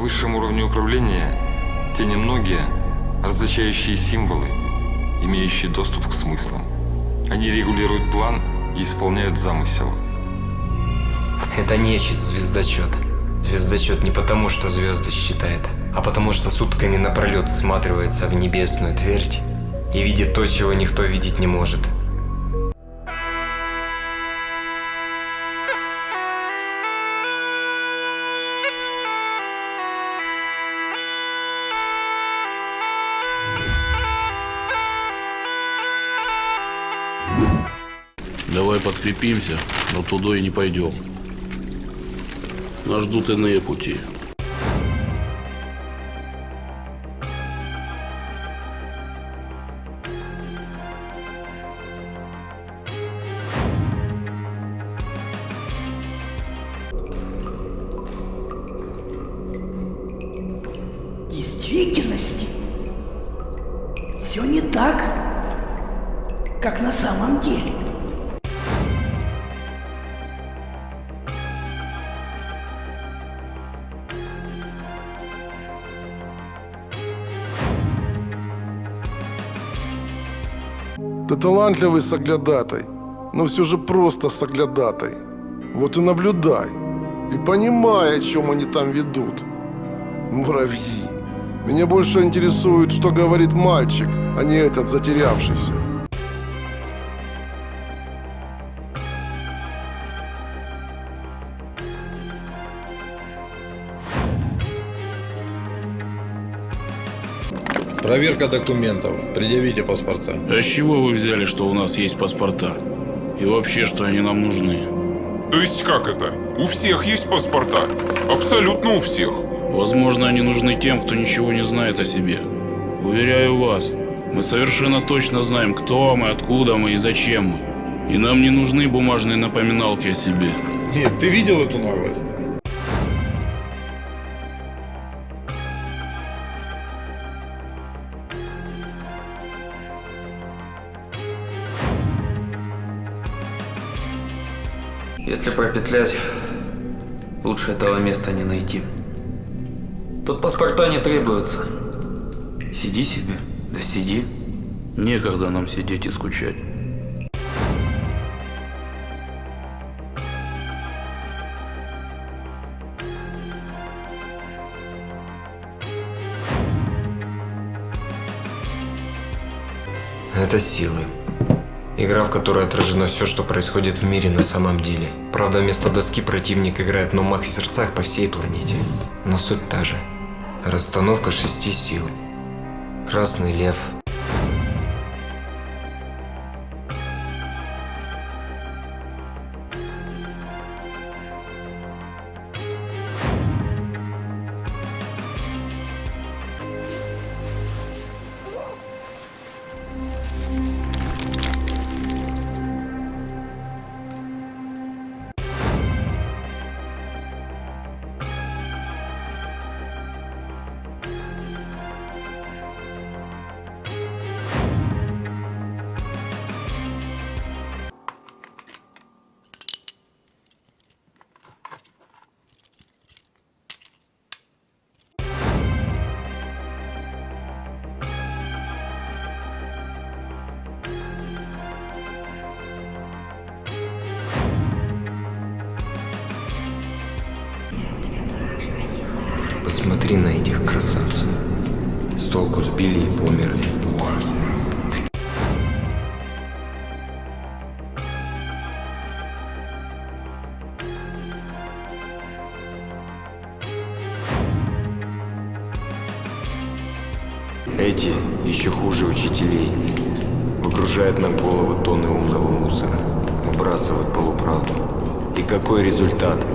высшем уровне управления те немногие, различающие символы, имеющие доступ к смыслам. Они регулируют план и исполняют замысел. Это нечисть звездочет. Звездочет не потому, что звезды считает, а потому что сутками напролет всматривается в небесную твердь и видит то, чего никто видеть не может. Давай подкрепимся, но туда и не пойдем. Нас ждут иные пути. В действительности все не так, как на самом деле. Ты талантливый соглядатай, но все же просто соглядатай. Вот и наблюдай, и понимай, о чем они там ведут. Муравьи. Меня больше интересует, что говорит мальчик, а не этот затерявшийся. Проверка документов. Предъявите паспорта. А с чего вы взяли, что у нас есть паспорта? И вообще, что они нам нужны? То есть как это? У всех есть паспорта. Абсолютно у всех. Возможно, они нужны тем, кто ничего не знает о себе. Уверяю вас, мы совершенно точно знаем, кто мы, откуда мы и зачем мы. И нам не нужны бумажные напоминалки о себе. Нет, ты видел эту наглость? Если пропетлять, лучше этого места не найти. Тут паспорта не требуются. Сиди себе, да сиди. Некогда нам сидеть и скучать. Это силы. Игра, в которой отражено все, что происходит в мире на самом деле. Правда, вместо доски противник играет на умах и сердцах по всей планете. Но суть та же. Расстановка шести сил. Красный лев. Посмотри на этих красавцев. С толку сбили и померли. Эти еще хуже учителей. Выгружают на головы тонны умного мусора. Выбрасывают полуправду. И какой результат?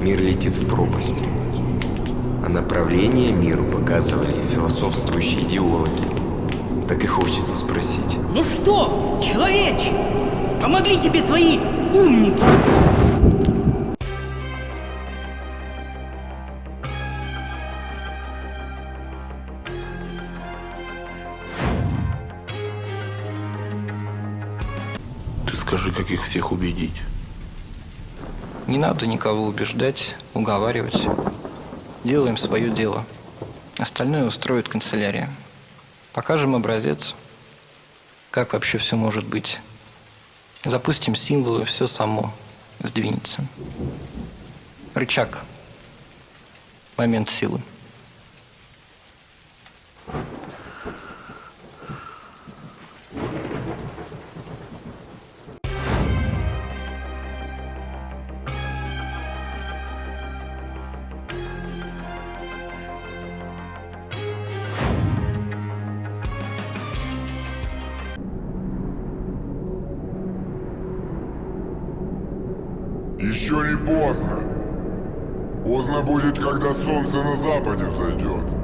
Мир летит в пропасть. Направление миру показывали философствующие идеологи. Так и хочется спросить. Ну что, человече, помогли тебе твои умники? Ты скажи, как их всех убедить. Не надо никого убеждать, уговаривать. Делаем свое дело. Остальное устроит канцелярия. Покажем образец, как вообще все может быть. Запустим символы, все само сдвинется. Рычаг. Момент силы. Еще не поздно. Поздно будет, когда солнце на западе взойдет.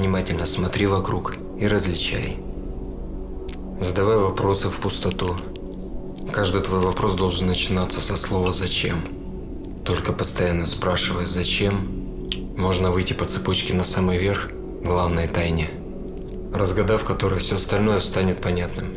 Внимательно смотри вокруг и различай. Задавай вопросы в пустоту. Каждый твой вопрос должен начинаться со слова «зачем». Только постоянно спрашивая «зачем», можно выйти по цепочке на самый верх главной тайне, разгадав которой все остальное станет понятным.